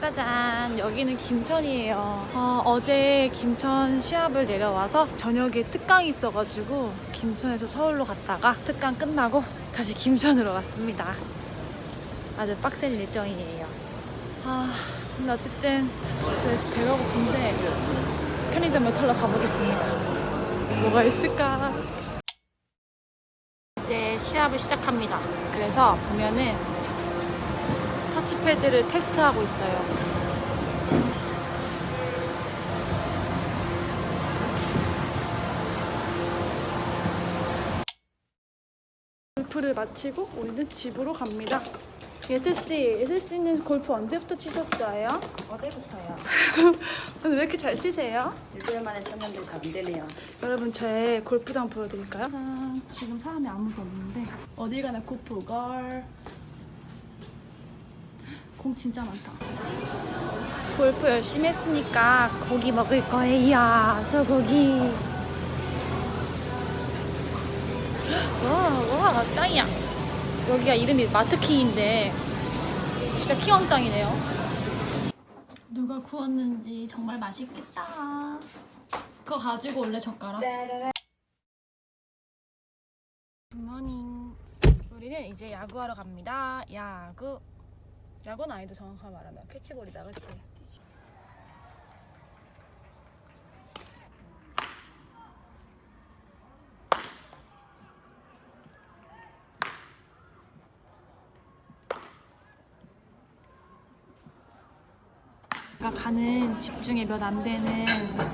짜잔. 여기는 김천이에요. 어, 어제 김천 시합을 내려와서 저녁에 특강이 있어가지고 김천에서 서울로 갔다가 특강 끝나고 다시 김천으로 왔습니다. 아주 빡센 일정이에요. 아 근데 어쨌든 배가 고픈데 편의점을 털러 가보겠습니다. 뭐가 있을까? 이제 시합을 시작합니다. 그래서 보면은 터치패드를 테스트하고 있어요. 골프를 마치고 우리는 집으로 갑니다. 예슬씨, 예슬씨는 골프 언제부터 치셨어요? 어제부터요. 근데 왜 이렇게 잘 치세요? 일주일 만에 쳤는데 잘 안 되네요. 여러분 저의 골프장 보여드릴까요? 짠, 지금 사람이 아무도 없는데 어딜 가나 골프걸 공 진짜 많다. 골프 열심히 했으니까 고기 먹을 거예요. 소고기. 와, 와 짱이야. 여기가 이름이 마트킹인데 진짜 킹왕짱이네요. 누가 구웠는지 정말 맛있겠다. 그거 가지고 올래 젓가락? 굿모닝 우리는 이제 야구하러 갑니다. 야구 야구는 아니다 정확하게 말하면 캐치볼이다 그치? 제가 가는 집 중에 몇 안 되는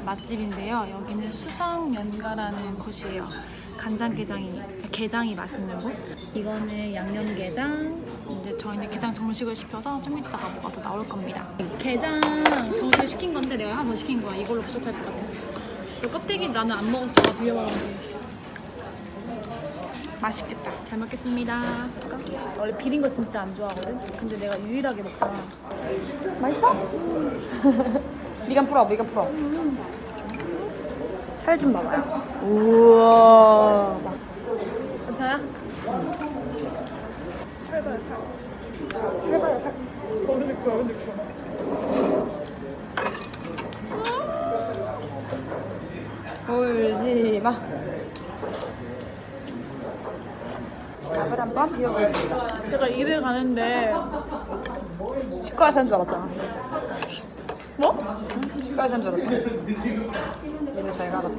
맛집인데요. 여기는 수성연가라는 곳이에요. 간장게장이 게장이 맛있는 곳. 이거는 양념게장. 이제 저희는 게장 정식을 시켜서 좀 이따가 뭐가 더 나올 겁니다. 게장 정식을 시킨 건데 내가 한번 시킨 거야. 이걸로 부족할 것 같아서. 이 껍데기 나는 안 먹어서 다 비벼먹었는데. 맛있겠다. 잘 먹겠습니다. 원래 비린 거 진짜 안 좋아하거든. 근데 내가 유일하게 먹잖아. 맛있어? 미간 풀어, 미간 풀어. 살 좀 봐봐요. 우와. 괜찮아? 살 봐요, 살. 살 봐요, 살. 어, 근데 그거, 근데 그거. 울지 마. 밥을 한번 비워보겠습니다. 제가 일을 가는데 치과에서 한줄 알았잖아. 뭐? 치과에서 한줄 알았다. 얘는 잘 알아서.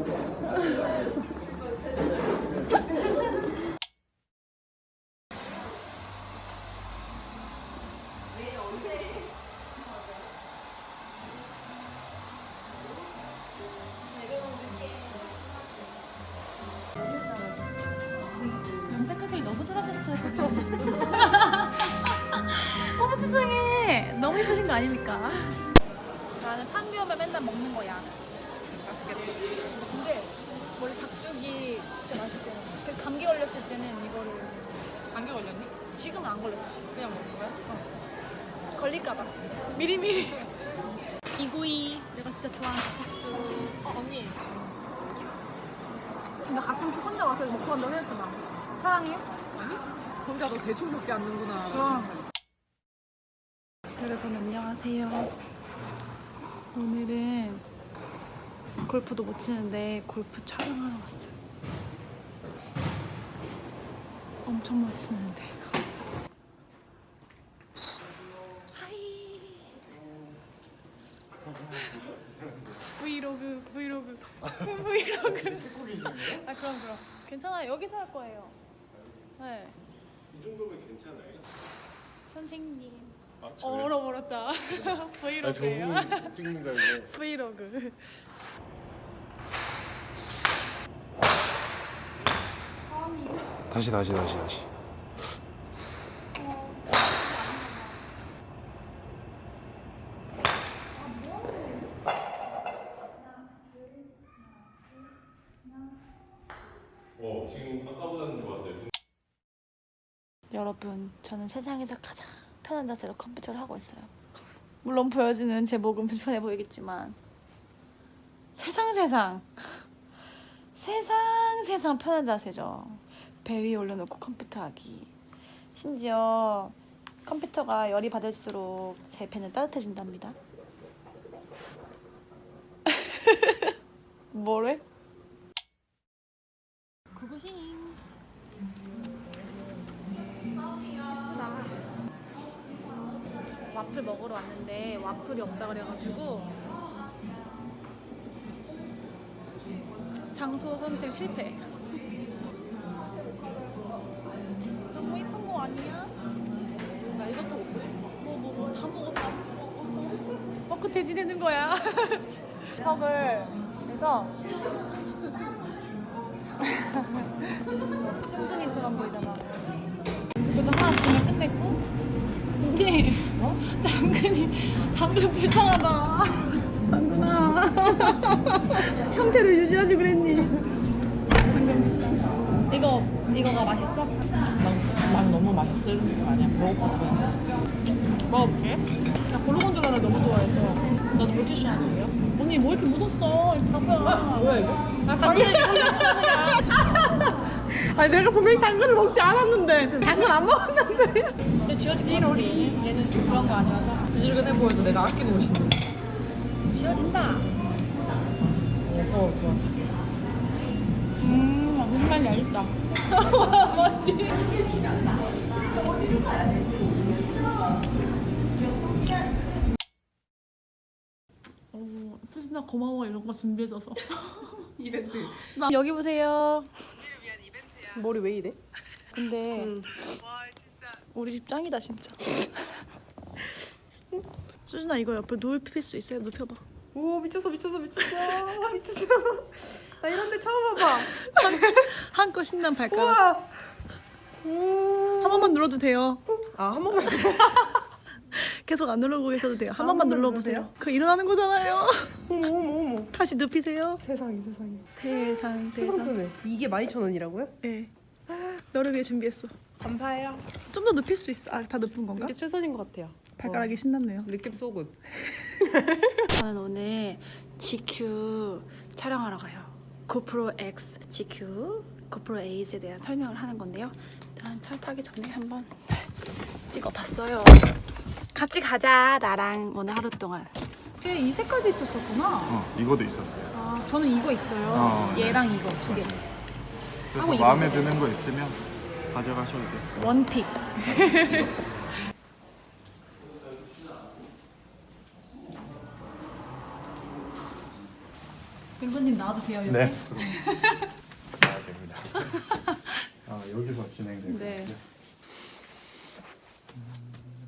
아닙니까? 나는 판교면 맨날 먹는 거야. 맛있겠다. 근데 원래 닭죽이 진짜 맛있어. 그 감기 걸렸을 때는 이거를 감기 걸렸니? 지금은 안 걸렸지. 그냥 먹는 거야? 걸릴까봐 미리미리. 이구이 내가 진짜 좋아하는 닭국수. 어, 언니. 나 가끔씩 혼자 와서 먹고 간다고 했잖아. 사랑해? 아니? 혼자 너 대충 먹지 않는구나. 그럼. 여러분 안녕하세요. 오늘은 골프도 못 치는데 골프 촬영하러 왔어요. 엄청 못 치는데. Hi. 브이로그 브이로그 브이로그. 아 그럼 그럼 괜찮아요. 여기서 할 거예요. 네. 이 정도면 괜찮아요. 선생님. 아, 어, 얼어버렸다. 아, 브이로그예요. 찍는 거 이거. 브이로그. 다시 다시 다시 다시. 어 지금 아까보다는 좋았어요. 여러분, 저는 세상에서 가장 편한 자세로 컴퓨터를 하고 있어요. 물론 보여지는 제 목은 불편해 보이겠지만 세상 세상 세상 세상 편한 자세죠. 배 위에 올려놓고 컴퓨터 하기. 심지어 컴퓨터가 열이 받을수록 제 펜은 따뜻해진답니다. 뭐래? 고고싱. 와플 먹으러 왔는데 와플이 없다 그래가지고 장소 선택 실패. 너무 이쁜 거 아니야? 나 이것도 먹고 싶어. 뭐, 뭐, 뭐, 다 먹어, 다 먹어. 먹고 돼지 되는 거야. 턱을 해서 뚱뚱이처럼 보이잖아. 그래도 하나 주면 끝냈고. 근데 어? 당근이 당근 불쌍하다. 당근아. 형태를 유지하지 그랬니? 당근 불쌍. 이거 이거가 맛있어? 난, 난 너무 맛있을 거 아니야. 먹어보면. 먹어볼게. 나 고르곤졸라를 너무 좋아해서. 너도 물티슈 하나 줘요? 언니 뭐 이렇게 묻었어? 당근아. 뭐야 이거? 아, 당근 아니 내가 분명히 당근을 먹지 않았는데 당근 안 먹었는데 근데 지워진 1월이 얘는 좀 그런 거 아니어서 지질근해 보여도 내가 아끼는 옷인데. 지워진다 어 좋았어. 음 무슨 말인지 알겠다 맞지? 어, 투진아 고마워 이런 거 준비해줘서 이벤트. 나 여기 보세요 머리 왜 이래? 근데 우리 집 짱이다 진짜 수진아 이거 옆에 눕힐 수 있어요? 눕혀봐 오 미쳤어 미쳤어 미쳤어 미쳤어. 나 이런 데 처음 와봐. 한껏 신난 발가락 우와. 오. 한 번만 눌러도 돼요 아한 번만. 계속 안 누르고 계셔도 돼요 한 아, 번만 한 번만 눌러보세요 그 일어나는 거잖아요 어머 어머 어머. 다시 눕히세요 세상에 세상에. 세상 세상 세상. 이게 12,000원이라고요? 네 너를 위해 준비했어 감사해요. 좀 더 눕힐 수 있어 아 다 눕은 건가? 이게 최선인 것 같아요. 발가락이 신났네요 느낌 쏘굿. 저는 오늘 GQ 촬영하러 가요. 고프로 X GQ, 고프로 A에 대한 설명을 하는 건데요. 일단 차 타기 전에 한번 찍어봤어요. 같이 가자, 나랑 오늘 하루 동안. 이 색깔도 있었었구나. 어, 이거도 있었어요. 아, 저는 이거 있어요. 어, 네. 얘랑 이거 두 개. 그래서 이거 마음에. 드는 거 있으면 가져가셔도 돼요. 원픽. 뱅건님 나와도 돼요, 여기? 네. 나야 됩니다. 아, 여기서 진행되고 네.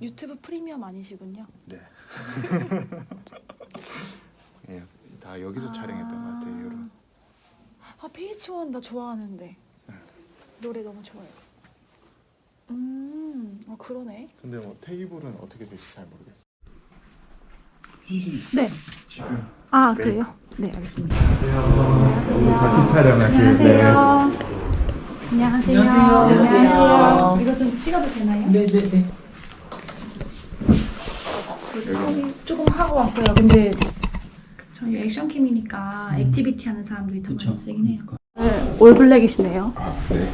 유튜브 프리미엄 아니시군요. 네. 예, 다 여기서 촬영했던 것 같아요. 이런. 아 PH1 나 좋아하는데 노래 너무 좋아요. 음, 아 그러네. 근데 뭐 테이블은 어떻게 될지 잘 모르겠어요. 현진 네. 지금 아 네. 그래요? 네 알겠습니다. 여기 같이 촬영하실 때 안녕하세요. 안녕하세요. 이거 좀 찍어도 되나요? 네네네. 조금, 하고 왔어요. 근데 저희 액션캠이니까 activity 하는 사람들이 더 많이 쓰긴 해요. 네, all black이시네요. 아, 네.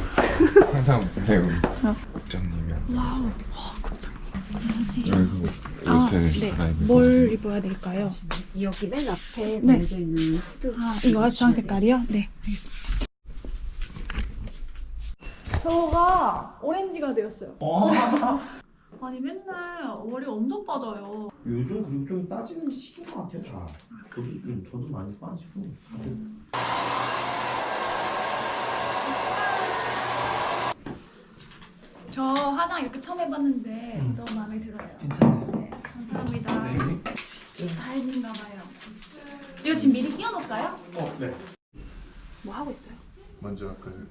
항상 배우 국장님이 앉아서 여기서 옷을 네. 갈아입고 뭘 입어야 될까요? 여기 맨 앞에 네. 걸려져 있는 후드 아, 이거 주황 색깔이요? 네, 알겠습니다. 저가 오렌지가 되었어요. 아니 맨날 머리 엄청 빠져요. 요즘 그리고 좀 빠지는 시기인 것 같아요 다. 저도 좀 저도 많이 빠지고 다들 저 화장 이렇게 처음 해봤는데 음. 너무 마음에 들어요. 괜찮아요. 네, 감사합니다. 네. 다행인가 봐요. 이거 지금 미리 끼워놓을까요? 어, 네. 뭐 하고 있어요? 먼저 그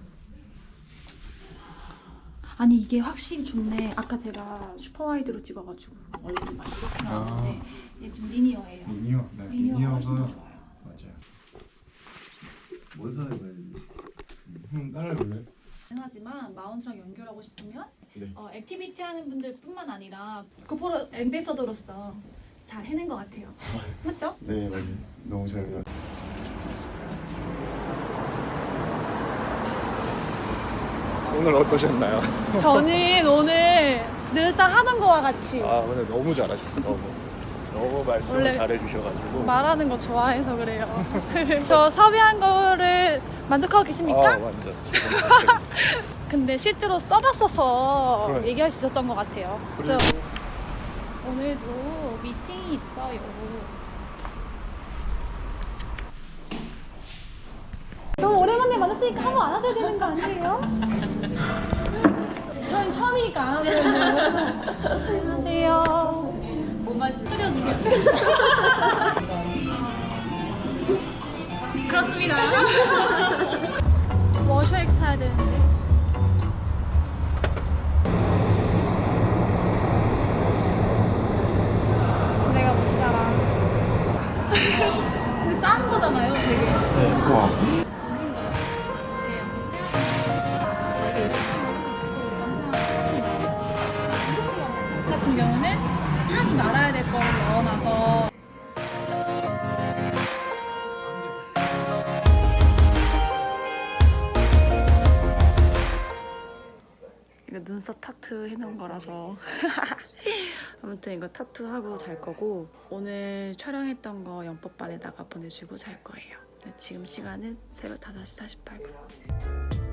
아니 이게 확실히 좋네. 아까 제가 슈퍼와이드로 찍어가지고 원래는 막 이렇게 나왔는데 얘 지금 리니어예요. 미니어, 네, 리니어가 훨씬 더 미니어가 좋아요. 맞아요. 뭘 사야 되지? 형 따라해볼래? 하지만 마운트랑 연결하고 싶으면 네. 어, 액티비티 하는 분들뿐만 아니라 고프로 엠베서더로서 잘 해낸 것 같아요. 맞죠? 네, 맞아요. 너무 잘 어울 오늘 어떠셨나요? 저는 오늘 늘상 하는 거와 같이 아 오늘 너무 잘하셨어 너무 너무 말씀을 잘해주셔가지고 말하는 거 좋아해서 그래요. 저 섭외한 거를 만족하고 계십니까? 아 완전 근데 실제로 써봤어서 그러니까. 얘기할 수 있었던 것 같아요. 저 그리고 오늘도 미팅이 있어요. 너무 오랜만에 만났으니까 한 번 안아줘야 되는 거 아니에요? 저희 처음이니까 안아줘야죠. 안녕하세요. 못 마시면 끓여주세요. 그렇습니다. 워셔액 사야 되는데. 내가 못 살아. 근데 싼 거잖아요, 되게. 와 같은 경우는 하지 말아야 될 거를 넣어놔서. 이거 눈썹 타투 해놓은 거라서. 아무튼 이거 타투하고 잘 거고 오늘 촬영했던 거 영법반에다가 보내주고 잘 거예요. 네, 지금 시간은 새벽 5시 48분